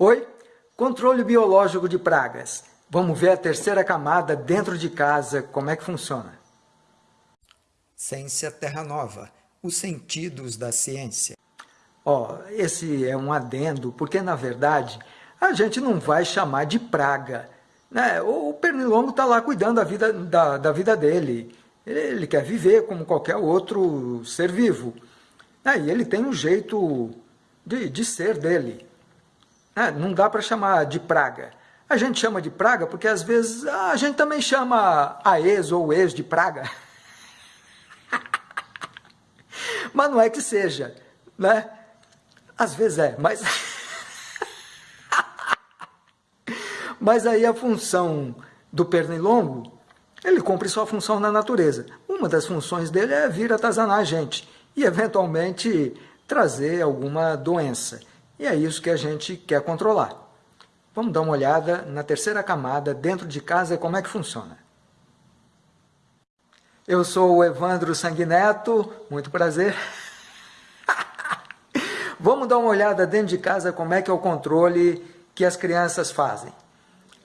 Oi, controle biológico de pragas. Vamos ver a terceira camada dentro de casa, como é que funciona. Ciência Terra Nova, os sentidos da ciência. Ó, oh, esse é um adendo, porque na verdade a gente não vai chamar de praga. Né? O pernilongo está lá cuidando da vida, da, da vida dele. Ele, quer viver como qualquer outro ser vivo. E ele tem um jeito de, de ser dele. Né? Não dá para chamar de praga. A gente chama de praga porque às vezes a gente também chama a ex ou ex de praga. mas não é que seja, né? Às vezes é, mas... mas aí a função do pernilongo, ele cumpre sua função na natureza. Uma das funções dele é vir atazanar a gente e, eventualmente, trazer alguma doença. E é isso que a gente quer controlar. Vamos dar uma olhada na terceira camada, dentro de casa, como é que funciona. Eu sou o Evandro Sanguineto, muito prazer. Vamos dar uma olhada dentro de casa como é que é o controle que as crianças fazem.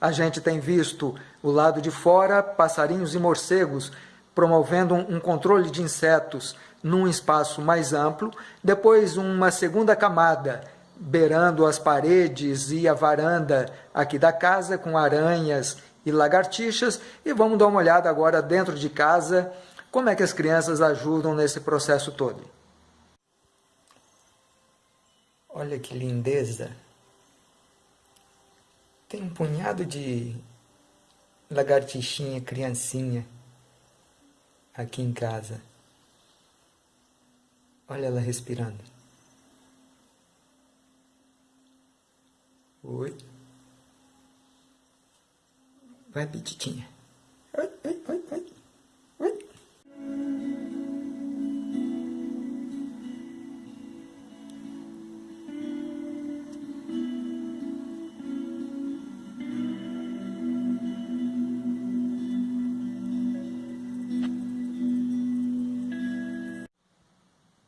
A gente tem visto o lado de fora, passarinhos e morcegos promovendo um controle de insetos num espaço mais amplo, depois uma segunda camada beirando as paredes e a varanda aqui da casa com aranhas e lagartixas e vamos dar uma olhada agora dentro de casa como é que as crianças ajudam nesse processo todo. Olha que lindeza! Tem um punhado de lagartixinha, criancinha aqui em casa. Olha ela respirando. Oi. Vai, petitinha. Oi, oi, oi, oi. Oi.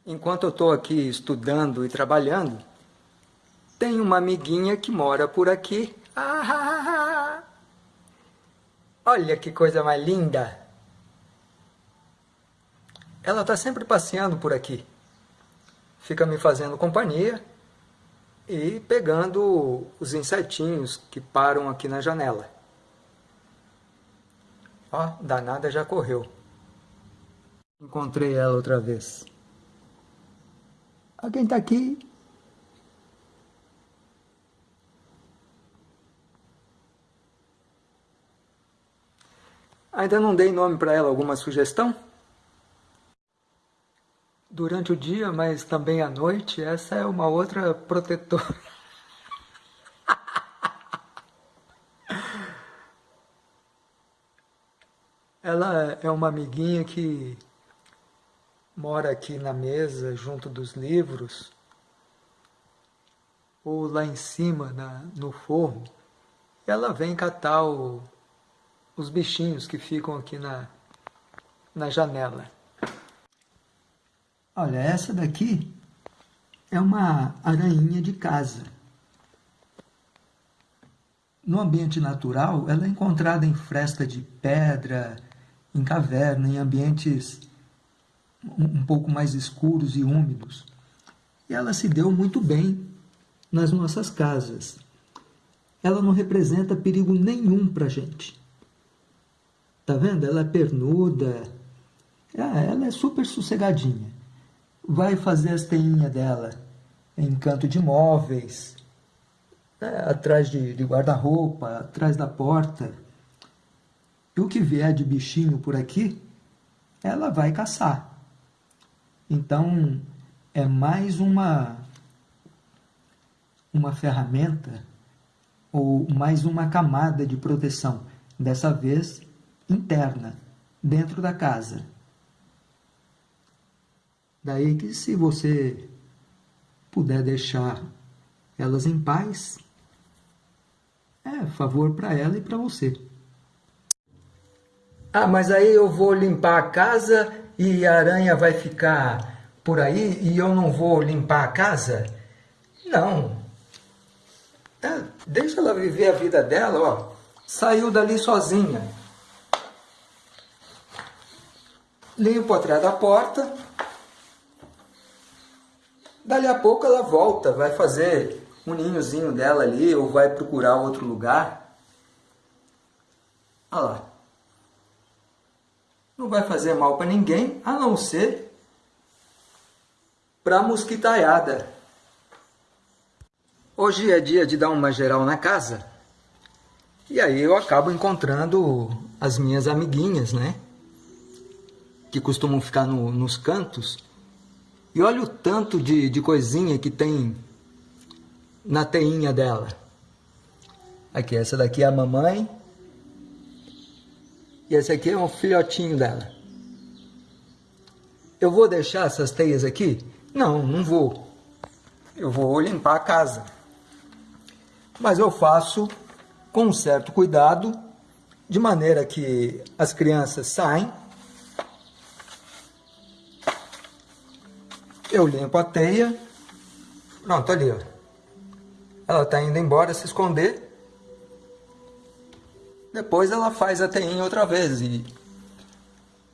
Enquanto eu estou aqui estudando e trabalhando, tem uma amiguinha que mora por aqui. Ah, olha que coisa mais linda! Ela está sempre passeando por aqui. Fica me fazendo companhia e pegando os insetinhos que param aqui na janela. Ó, danada já correu. Encontrei ela outra vez. Alguém está aqui? Ainda não dei nome para ela, alguma sugestão? Durante o dia, mas também à noite, essa é uma outra protetora. Ela é uma amiguinha que mora aqui na mesa, junto dos livros, ou lá em cima, na, no forro, ela vem catar o, os bichinhos que ficam aqui na, na janela. Olha, essa daqui é uma aranha de casa. No ambiente natural, ela é encontrada em fresta de pedra, em caverna, em ambientes um pouco mais escuros e úmidos. E ela se deu muito bem nas nossas casas. Ela não representa perigo nenhum para a gente. Tá vendo? Ela é pernuda. Ah, ela é super sossegadinha. Vai fazer as teinhas dela em canto de móveis, né, atrás de, de guarda-roupa, atrás da porta. E o que vier de bichinho por aqui, ela vai caçar. Então, é mais uma, uma ferramenta ou mais uma camada de proteção, dessa vez interna, dentro da casa. Daí que se você puder deixar elas em paz, é favor para ela e para você. Ah, mas aí eu vou limpar a casa e a aranha vai ficar por aí e eu não vou limpar a casa? Não. É, deixa ela viver a vida dela, ó. Saiu dali sozinha. Limpo atrás da porta. Dali a pouco ela volta, vai fazer um ninhozinho dela ali ou vai procurar outro lugar. Olha lá. Não vai fazer mal para ninguém, a não ser para a mosquitaiada. Hoje é dia de dar uma geral na casa. E aí eu acabo encontrando as minhas amiguinhas, né? Que costumam ficar no, nos cantos. E olha o tanto de, de coisinha que tem na teinha dela. Aqui, essa daqui é a mamãe. E esse aqui é um filhotinho dela. Eu vou deixar essas teias aqui? Não, não vou. Eu vou limpar a casa. Mas eu faço com um certo cuidado, de maneira que as crianças saem, eu limpo a teia, pronto, ali, ó. Ela está indo embora se esconder. Depois ela faz a teia outra vez e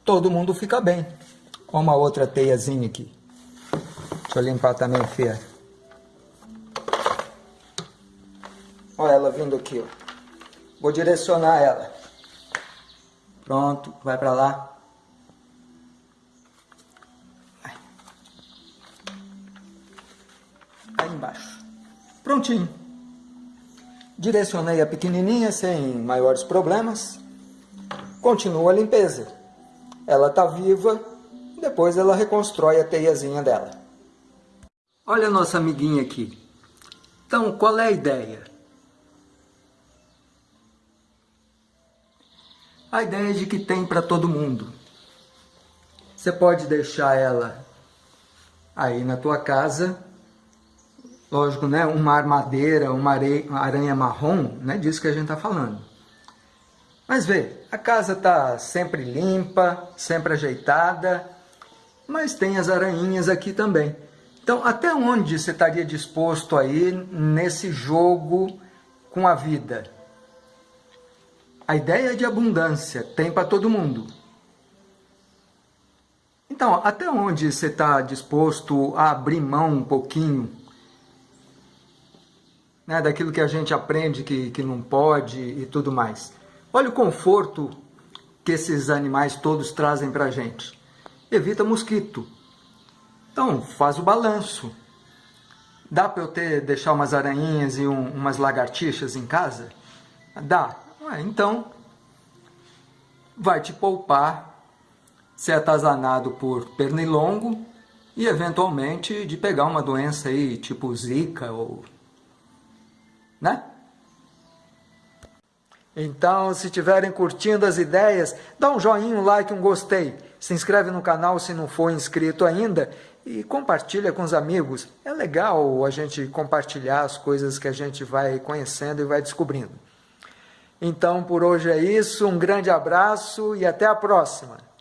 todo mundo fica bem. Olha uma outra teiazinha aqui. Deixa eu limpar também, Fia. Olha ela vindo aqui, ó. Vou direcionar ela. Pronto, vai para lá. Prontinho. Direcionei a pequenininha sem maiores problemas. Continua a limpeza. Ela está viva, depois ela reconstrói a teiazinha dela. Olha a nossa amiguinha aqui. Então, qual é a ideia? A ideia é de que tem para todo mundo. Você pode deixar ela aí na tua casa lógico, né, uma armadeira, uma aranha marrom, não é disso que a gente está falando. Mas vê, a casa está sempre limpa, sempre ajeitada, mas tem as aranhinhas aqui também. Então, até onde você estaria disposto a ir nesse jogo com a vida? A ideia é de abundância, tem para todo mundo. Então, até onde você está disposto a abrir mão um pouquinho né, daquilo que a gente aprende que, que não pode e tudo mais. Olha o conforto que esses animais todos trazem para a gente. Evita mosquito. Então, faz o balanço. Dá para eu ter, deixar umas aranhinhas e um, umas lagartixas em casa? Dá. Ah, então, vai te poupar ser atazanado por pernilongo e, eventualmente, de pegar uma doença aí, tipo zika ou né? Então, se estiverem curtindo as ideias, dá um joinha, um like, um gostei. Se inscreve no canal se não for inscrito ainda e compartilha com os amigos. É legal a gente compartilhar as coisas que a gente vai conhecendo e vai descobrindo. Então, por hoje é isso. Um grande abraço e até a próxima.